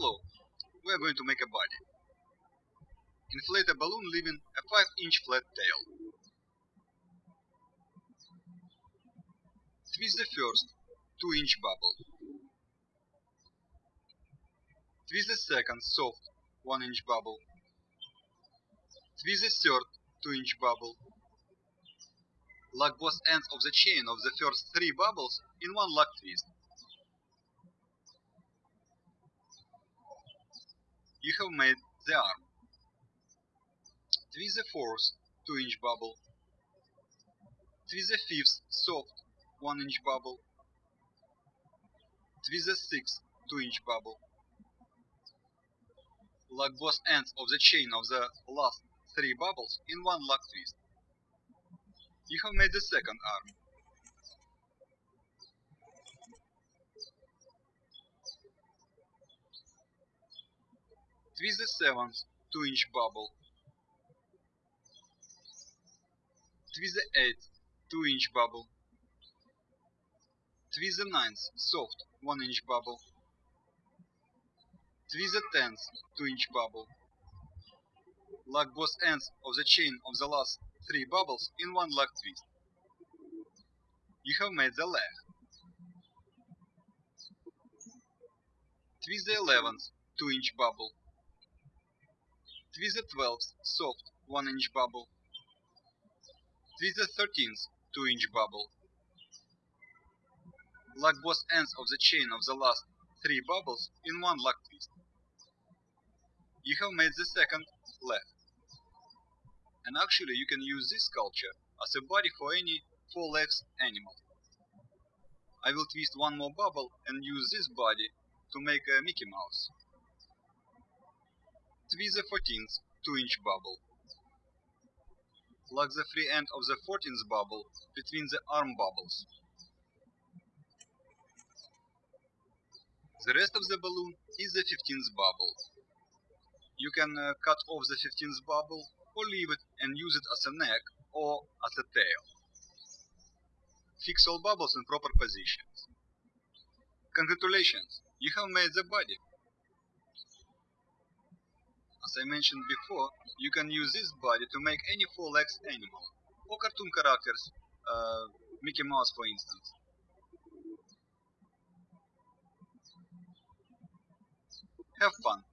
we are going to make a body. Inflate a balloon leaving a 5 inch flat tail. Twist the first 2 inch bubble. Twist the second soft 1 inch bubble. Twist the third 2 inch bubble. Lock both ends of the chain of the first three bubbles in one lock twist. You have made the arm. Twist the fourth 2 inch bubble. Twist the fifth soft 1 inch bubble. Twist the sixth 2 inch bubble. Lock both ends of the chain of the last three bubbles in one lock twist. You have made the second arm. Twist the seventh 2 inch bubble. Twist the eighth 2 inch bubble. Twist the ninth soft 1 inch bubble. Twist the tenth 2 inch bubble. Lock both ends of the chain of the last three bubbles in one lock twist. You have made the leg. Twist the 11th 2 inch bubble. The 12th soft 1 inch bubble. The 13th 2 inch bubble. Lock both ends of the chain of the last three bubbles in one lock twist. You have made the second leg. And actually you can use this sculpture as a body for any four legs animal. I will twist one more bubble and use this body to make a Mickey Mouse. Twist the 14th 2 inch bubble. Lock the free end of the 14th bubble between the arm bubbles. The rest of the balloon is the 15th bubble. You can uh, cut off the 15th bubble or leave it and use it as a neck or as a tail. Fix all bubbles in proper positions. Congratulations, you have made the body. As I mentioned before, you can use this body to make any four legs animal, or cartoon characters, uh, Mickey Mouse for instance. Have fun!